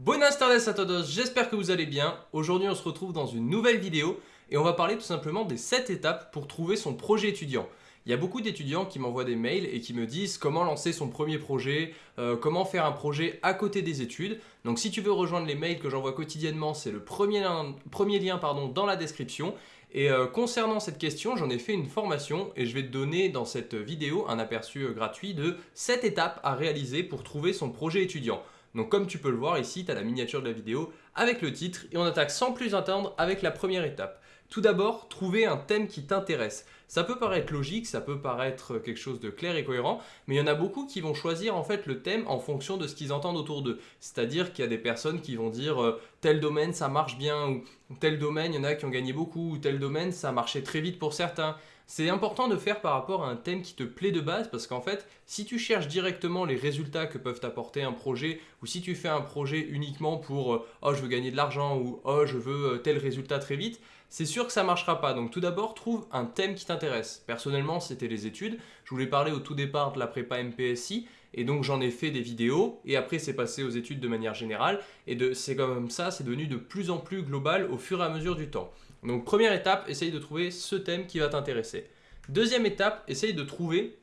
Buenas tardes a todos, j'espère que vous allez bien. Aujourd'hui on se retrouve dans une nouvelle vidéo et on va parler tout simplement des 7 étapes pour trouver son projet étudiant. Il y a beaucoup d'étudiants qui m'envoient des mails et qui me disent comment lancer son premier projet, euh, comment faire un projet à côté des études. Donc si tu veux rejoindre les mails que j'envoie quotidiennement, c'est le premier lien, dans la description. Et euh, concernant cette question, j'en ai fait une formation et je vais te donner dans cette vidéo un aperçu euh, gratuit de 7 étapes à réaliser pour trouver son projet étudiant. Donc comme tu peux le voir ici, tu as la miniature de la vidéo avec le titre et on attaque sans plus attendre avec la première étape. Tout d'abord, trouver un thème qui t'intéresse. Ça peut paraître logique, ça peut paraître quelque chose de clair et cohérent, mais il y en a beaucoup qui vont choisir en fait le thème en fonction de ce qu'ils entendent autour d'eux. C'est-à-dire qu'il y a des personnes qui vont dire euh, tel domaine ça marche bien, ou tel domaine il y en a qui ont gagné beaucoup, ou tel domaine ça marchait très vite pour certains. C'est important de faire par rapport à un thème qui te plaît de base parce qu'en fait, si tu cherches directement les résultats que peuvent apporter un projet ou si tu fais un projet uniquement pour euh, « oh je veux gagner de l'argent » ou « oh je veux euh, tel résultat très vite », c'est sûr que ça ne marchera pas. Donc tout d'abord, trouve un thème qui t'intéresse. Personnellement, c'était les études. Je voulais parler au tout départ de la prépa MPSI et donc j'en ai fait des vidéos et après c'est passé aux études de manière générale et c'est comme ça, c'est devenu de plus en plus global au fur et à mesure du temps. Donc première étape, essaye de trouver ce thème qui va t'intéresser. Deuxième étape, essaye de trouver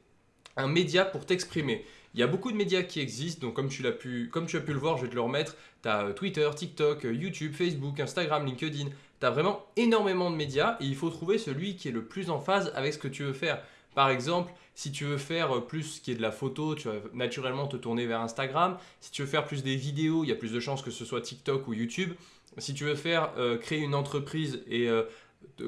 un média pour t'exprimer. Il y a beaucoup de médias qui existent, donc comme tu, as pu, comme tu as pu le voir, je vais te le remettre. Tu as euh, Twitter, TikTok, euh, YouTube, Facebook, Instagram, LinkedIn. Tu as vraiment énormément de médias et il faut trouver celui qui est le plus en phase avec ce que tu veux faire. Par exemple, si tu veux faire plus ce qui est de la photo, tu vas naturellement te tourner vers Instagram. Si tu veux faire plus des vidéos, il y a plus de chances que ce soit TikTok ou YouTube. Si tu veux faire euh, créer une entreprise et euh,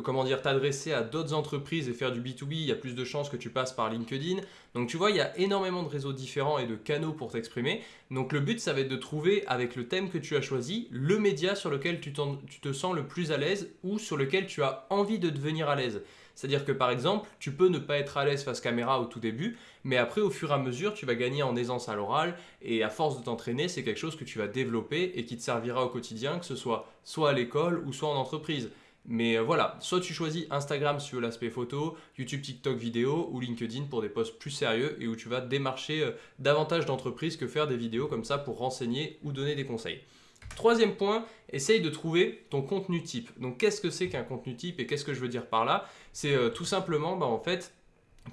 comment dire t'adresser à d'autres entreprises et faire du B2B, il y a plus de chances que tu passes par LinkedIn. Donc tu vois, il y a énormément de réseaux différents et de canaux pour t'exprimer. Donc le but, ça va être de trouver avec le thème que tu as choisi, le média sur lequel tu, tu te sens le plus à l'aise ou sur lequel tu as envie de devenir à l'aise. C'est-à-dire que par exemple, tu peux ne pas être à l'aise face caméra au tout début, mais après au fur et à mesure, tu vas gagner en aisance à l'oral et à force de t'entraîner, c'est quelque chose que tu vas développer et qui te servira au quotidien, que ce soit soit à l'école ou soit en entreprise. Mais euh, voilà, soit tu choisis Instagram si tu veux l'aspect photo, YouTube, TikTok vidéo ou LinkedIn pour des posts plus sérieux et où tu vas démarcher euh, davantage d'entreprises que faire des vidéos comme ça pour renseigner ou donner des conseils. Troisième point, essaye de trouver ton contenu type. Donc qu'est-ce que c'est qu'un contenu type et qu'est-ce que je veux dire par là? C'est euh, tout simplement bah, en fait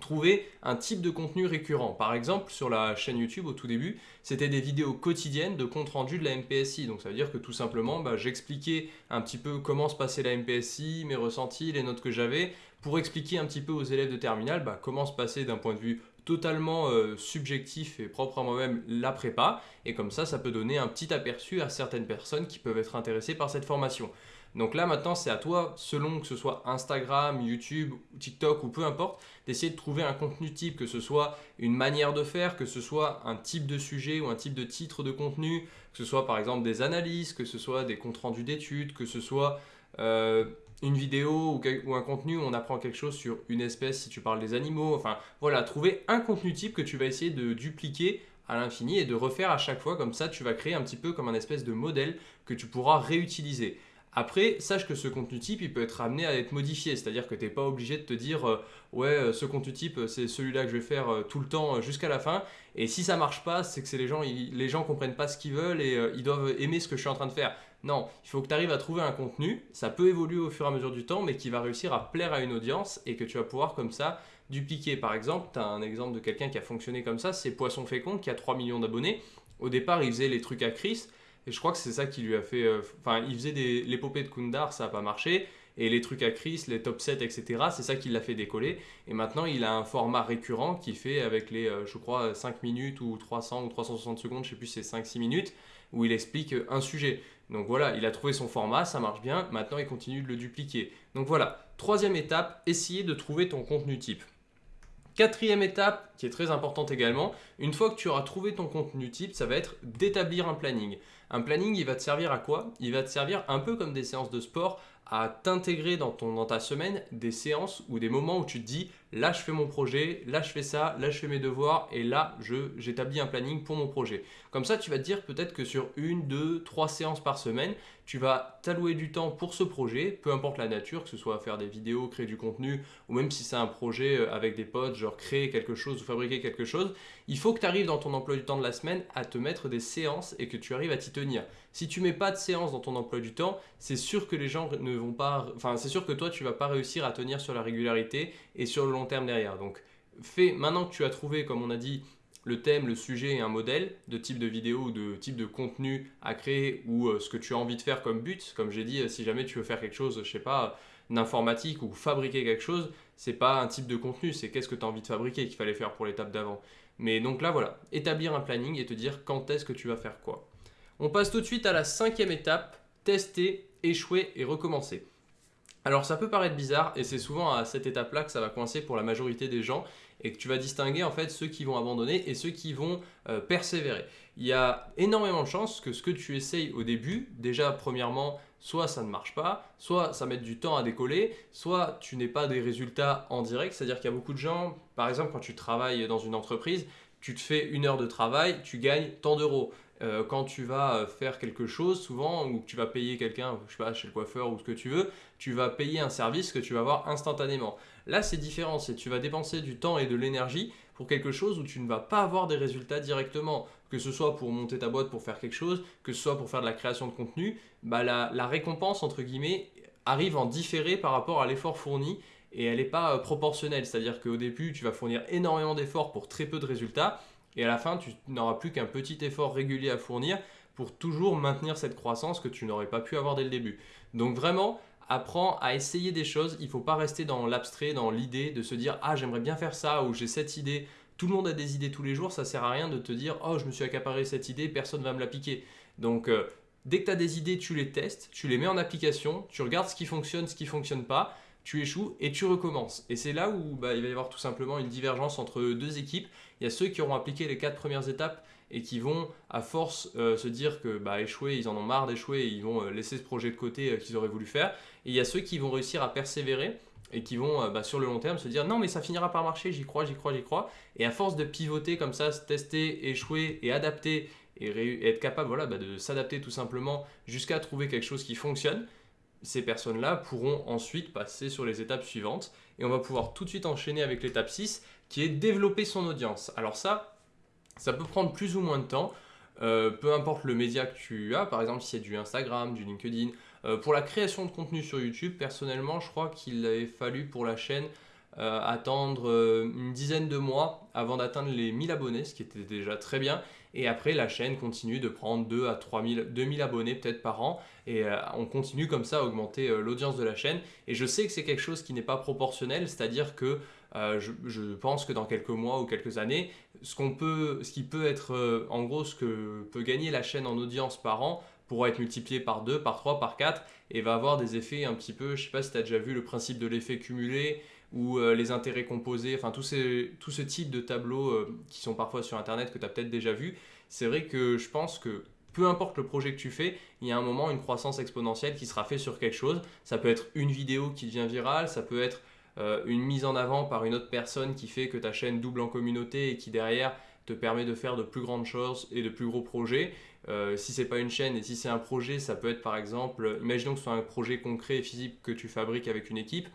trouver un type de contenu récurrent. Par exemple, sur la chaîne YouTube au tout début, c'était des vidéos quotidiennes de compte rendu de la MPSI. Donc ça veut dire que tout simplement, bah, j'expliquais un petit peu comment se passait la MPSI, mes ressentis, les notes que j'avais, pour expliquer un petit peu aux élèves de terminale bah, comment se passait d'un point de vue totalement euh, subjectif et propre à moi-même la prépa. Et comme ça, ça peut donner un petit aperçu à certaines personnes qui peuvent être intéressées par cette formation. Donc là maintenant c'est à toi, selon que ce soit Instagram, YouTube, TikTok ou peu importe, d'essayer de trouver un contenu type, que ce soit une manière de faire, que ce soit un type de sujet ou un type de titre de contenu, que ce soit par exemple des analyses, que ce soit des comptes rendus d'études, que ce soit euh, une vidéo ou, un contenu où on apprend quelque chose sur une espèce si tu parles des animaux. Enfin voilà, trouver un contenu type que tu vas essayer de dupliquer à l'infini et de refaire à chaque fois. Comme ça, tu vas créer un petit peu comme un espèce de modèle que tu pourras réutiliser. Après, sache que ce contenu type, il peut être amené à être modifié, c'est-à-dire que tu n'es pas obligé de te dire euh, ouais, euh, ce contenu type, c'est celui-là que je vais faire euh, tout le temps jusqu'à la fin. Et si ça marche pas, c'est que les gens, gens comprennent pas ce qu'ils veulent et ils doivent aimer ce que je suis en train de faire. Non, il faut que tu arrives à trouver un contenu, ça peut évoluer au fur et à mesure du temps, mais qui va réussir à plaire à une audience et que tu vas pouvoir comme ça dupliquer. Par exemple, tu as un exemple de quelqu'un qui a fonctionné comme ça, c'est Poisson Fécond qui a 3 millions d'abonnés. Au départ, il faisait les trucs à Chris, et je crois que c'est ça qui lui a fait... Euh, enfin, il faisait l'épopée de Kundar, ça n'a pas marché. Et les trucs à Chris, les top 7, etc., c'est ça qui l'a fait décoller. Et maintenant, il a un format récurrent qui fait avec les, euh, je crois, 5 minutes ou 300 ou 360 secondes, je sais plus, c'est 5-6 minutes, où il explique un sujet. Donc voilà, il a trouvé son format, ça marche bien. Maintenant, il continue de le dupliquer. Donc voilà, troisième étape, essayer de trouver ton contenu type. Quatrième étape, qui est très importante également, une fois que tu auras trouvé ton contenu type, ça va être d'établir un planning. Un planning, il va te servir à quoi? Il va te servir un peu comme des séances de sport à t'intégrer dans, dans ta semaine des séances ou des moments où tu te dis là je fais mon projet, là je fais ça, là je fais mes devoirs et là j'établis un planning pour mon projet. Comme ça tu vas te dire peut-être que sur une, deux, trois séances par semaine, tu vas t'allouer du temps pour ce projet, peu importe la nature, que ce soit faire des vidéos, créer du contenu ou même si c'est un projet euh, avec des potes, genre créer quelque chose ou fabriquer quelque chose, il faut que tu arrives dans ton emploi du temps de la semaine à te mettre des séances et que tu arrives à t'y tenir. Si tu mets pas de séances dans ton emploi du temps, c'est sûr que les gens ne vont pas, enfin c'est sûr que toi tu vas pas réussir à tenir sur la régularité et sur le long terme derrière. Donc fais, maintenant que tu as trouvé, comme on a dit, le thème, le sujet et un modèle de type de vidéo ou de type de contenu à créer ou euh, ce que tu as envie de faire comme but. Comme j'ai dit, euh, si jamais tu veux faire quelque chose, je sais pas, d'informatique ou fabriquer quelque chose, c'est pas un type de contenu, c'est qu'est-ce que tu as envie de fabriquer qu'il fallait faire pour l'étape d'avant. Mais donc là, voilà, établir un planning et te dire quand est-ce que tu vas faire quoi. On passe tout de suite à la cinquième étape, tester, échouer et recommencer. Alors ça peut paraître bizarre et c'est souvent à cette étape-là que ça va coincer pour la majorité des gens et que tu vas distinguer en fait ceux qui vont abandonner et ceux qui vont euh, persévérer. Il y a énormément de chances que ce que tu essayes au début, déjà premièrement, soit ça ne marche pas, soit ça met du temps à décoller, soit tu n'es pas des résultats en direct, c'est-à-dire qu'il y a beaucoup de gens, par exemple quand tu travailles dans une entreprise, tu te fais une heure de travail, tu gagnes tant d'euros. Euh, quand tu vas euh, faire quelque chose, souvent, ou que tu vas payer quelqu'un, je sais pas, chez le coiffeur ou ce que tu veux, tu vas payer un service que tu vas avoir instantanément. Là, c'est différent, c'est tu vas dépenser du temps et de l'énergie pour quelque chose où tu ne vas pas avoir des résultats directement. Que ce soit pour monter ta boîte pour faire quelque chose, que ce soit pour faire de la création de contenu, bah la, la récompense, entre guillemets, arrive en différé par rapport à l'effort fourni et elle n'est pas euh, proportionnelle. C'est-à-dire qu'au début, tu vas fournir énormément d'efforts pour très peu de résultats et à la fin, tu n'auras plus qu'un petit effort régulier à fournir pour toujours maintenir cette croissance que tu n'aurais pas pu avoir dès le début. Donc vraiment, apprends à essayer des choses. Il ne faut pas rester dans l'abstrait, dans l'idée de se dire « Ah, j'aimerais bien faire ça » ou « J'ai cette idée ». Tout le monde a des idées tous les jours, ça sert à rien de te dire « Oh, je me suis accaparé cette idée, personne ne va me la piquer ». Donc, euh, dès que tu as des idées, tu les testes, tu les mets en application, tu regardes ce qui fonctionne, ce qui ne fonctionne pas, tu échoues et tu recommences. Et c'est là où bah, il va y avoir tout simplement une divergence entre deux équipes. Il y a ceux qui auront appliqué les quatre premières étapes et qui vont à force euh, se dire que bah, échouer, ils en ont marre d'échouer et ils vont euh, laisser ce projet de côté euh, qu'ils auraient voulu faire. Et il y a ceux qui vont réussir à persévérer et qui vont bah, sur le long terme se dire non mais ça finira par marcher, j'y crois, j'y crois, j'y crois. Et à force de pivoter comme ça, tester, échouer et adapter et, être capable voilà, bah, de s'adapter tout simplement jusqu'à trouver quelque chose qui fonctionne, ces personnes-là pourront ensuite passer sur les étapes suivantes et on va pouvoir tout de suite enchaîner avec l'étape 6 qui est développer son audience. Alors ça, ça peut prendre plus ou moins de temps, euh, peu importe le média que tu as, par exemple si c'est du Instagram, du LinkedIn. Euh, pour la création de contenu sur YouTube, personnellement, je crois qu'il avait fallu pour la chaîne euh, attendre une dizaine de mois avant d'atteindre les 1000 abonnés, ce qui était déjà très bien. Et après, la chaîne continue de prendre 2 à 3000, 2000 abonnés peut-être par an. Et euh, on continue comme ça à augmenter euh, l'audience de la chaîne. Et je sais que c'est quelque chose qui n'est pas proportionnel, c'est-à-dire que euh, je, pense que dans quelques mois ou quelques années, ce, qu'on peut, ce qui peut être, en gros, ce que peut gagner la chaîne en audience par an pourra être multiplié par 2, par 3, par 4 et va avoir des effets un petit peu, je sais pas si tu as déjà vu le principe de l'effet cumulé ou euh, les intérêts composés, enfin tout, ce type de tableaux euh, qui sont parfois sur internet que tu as peut-être déjà vu, c'est vrai que je pense que peu importe le projet que tu fais, il y a un moment une croissance exponentielle qui sera faite sur quelque chose. Ça peut être une vidéo qui devient virale, ça peut être euh, une mise en avant par une autre personne qui fait que ta chaîne double en communauté et qui derrière te permet de faire de plus grandes choses et de plus gros projets. Euh, si c'est pas une chaîne et si c'est un projet, ça peut être par exemple, imaginons que ce soit un projet concret et physique que tu fabriques avec une équipe,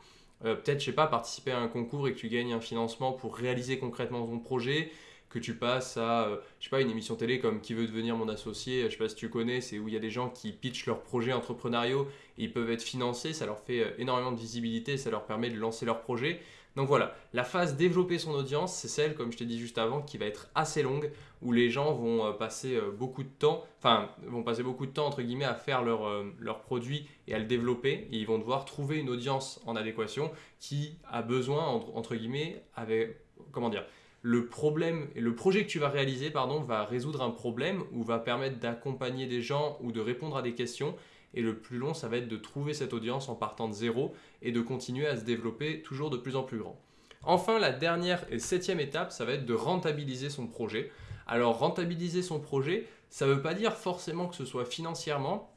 euh, peut-être, je sais pas, participer à un concours et que tu gagnes un financement pour réaliser concrètement ton projet, que tu passes à, euh, je sais pas, une émission télé comme Qui veut devenir mon associé, je sais pas si tu connais, c'est où il y a des gens qui pitchent leurs projets entrepreneuriaux et ils peuvent être financés, ça leur fait euh, énormément de visibilité, ça leur permet de lancer leur projet. Donc voilà, la phase développer son audience, c'est celle, comme je t'ai dit juste avant, qui va être assez longue, où les gens vont euh, passer euh, beaucoup de temps, enfin, vont passer beaucoup de temps, entre guillemets, à faire leur, euh, leur produit et à le développer, et ils vont devoir trouver une audience en adéquation qui a besoin, entre, guillemets, avec, comment dire, le problème, le projet que tu vas réaliser, pardon, va résoudre un problème ou va permettre d'accompagner des gens ou de répondre à des questions et le plus long, ça va être de trouver cette audience en partant de zéro et de continuer à se développer toujours de plus en plus grand. Enfin, la dernière et septième étape, ça va être de rentabiliser son projet. Alors, rentabiliser son projet, ça ne veut pas dire forcément que ce soit financièrement.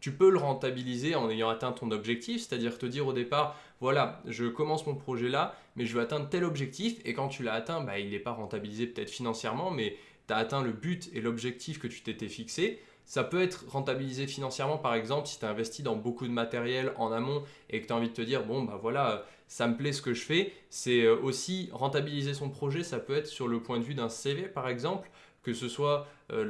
tu peux le rentabiliser en ayant atteint ton objectif, c'est-à-dire te dire au départ, voilà, je commence mon projet là, mais je veux atteindre tel objectif, et quand tu l'as atteint, bah, il n'est pas rentabilisé peut-être financièrement, mais tu as atteint le but et l'objectif que tu t'étais fixé. Ça peut être rentabilisé financièrement, par exemple, si tu as investi dans beaucoup de matériel en amont et que tu as envie de te dire, bon, bah voilà, ça me plaît ce que je fais. C'est euh, aussi rentabiliser son projet, ça peut être sur le point de vue d'un CV, par exemple, que ce soit euh,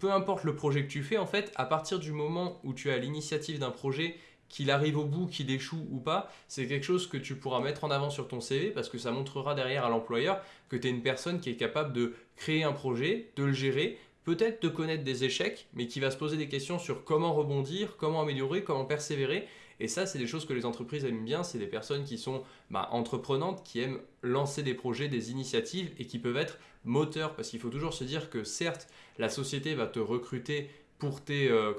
peu importe le projet que tu fais, en fait, à partir du moment où tu as l'initiative d'un projet, qu'il arrive au bout, qu'il échoue ou pas, c'est quelque chose que tu pourras mettre en avant sur ton CV parce que ça montrera derrière à l'employeur que tu es une personne qui est capable de créer un projet, de le gérer, peut-être de connaître des échecs, mais qui va se poser des questions sur comment rebondir, comment améliorer, comment persévérer. Et ça, c'est des choses que les entreprises aiment bien. C'est des personnes qui sont bah, entreprenantes, qui aiment lancer des projets, des initiatives et qui peuvent être moteurs. Parce qu'il faut toujours se dire que certes, la société va te recruter pour tes, euh,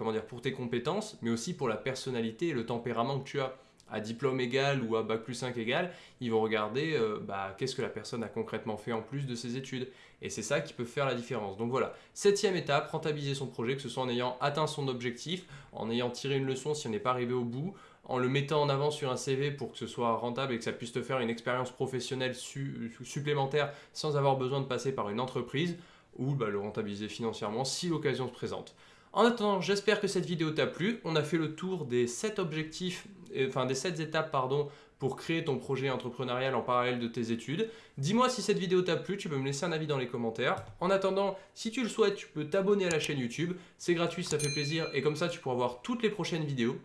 compétences, mais aussi pour la personnalité et le tempérament que tu as. À diplôme égal ou à bac plus 5 égal, ils vont regarder euh, bah, qu'est-ce que la personne a concrètement fait en plus de ses études. Et c'est ça qui peut faire la différence. Donc voilà, septième étape, rentabiliser son projet, que ce soit en ayant atteint son objectif, en ayant tiré une leçon si on n'est pas arrivé au bout, en le mettant en avant sur un CV pour que ce soit rentable et que ça puisse te faire une expérience professionnelle supplémentaire sans avoir besoin de passer par une entreprise, ou bah, le rentabiliser financièrement si l'occasion se présente. En attendant, j'espère que cette vidéo t'a plu. On a fait le tour des 7 objectifs, enfin des 7 étapes pardon, pour créer ton projet entrepreneurial en parallèle de tes études. Dis-moi si cette vidéo t'a plu, tu peux me laisser un avis dans les commentaires. En attendant, si tu le souhaites, tu peux t'abonner à la chaîne YouTube. C'est gratuit, ça fait plaisir et comme ça tu pourras voir toutes les prochaines vidéos.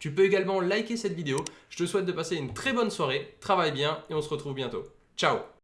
Tu peux également liker cette vidéo. Je te souhaite de passer une très bonne soirée, travaille bien et on se retrouve bientôt. Ciao